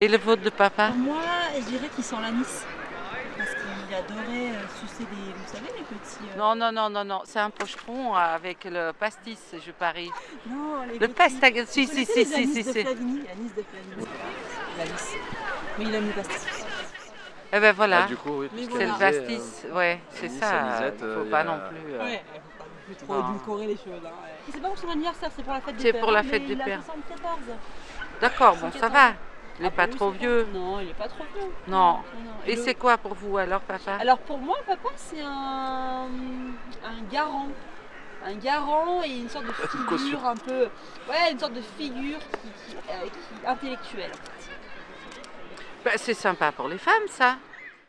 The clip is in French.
Et le vôtre de papa Pour moi, je dirais qu'il sent l'anis. Parce qu'il adorait euh, sucer des, vous savez, les petits... euh, Non, non, non, non, non, c'est un pocheron avec le pastis, je parie. Non, les Le pastis, si, si, si, les si, si, de si. L'anis de Flavigny. L'anis. Mais il aime le pastis. Eh ben voilà, Ah, du coup, oui, c'est le voilà. disait, pastis, ouais, c'est ça, il euh, faut pas a- non plus... euh, Ouais, faut pas non plus trop édulcorer les choses. Hein. ouais. C'est pas pour son anniversaire, c'est pour la fête des C'est pères. pour la fête des il a pères. 74. D'accord, bon, ça va, il n'est Ah pas bah oui, trop vieux. Non, il est pas trop vieux. Non. non. Et le- c'est quoi pour vous alors, papa Alors pour moi, papa, c'est un, un garant. Un garant et une sorte de figure un peu. Ouais, une sorte de figure qui, qui- euh, qui- intellectuelle. Ben, C'est sympa pour les femmes, ça.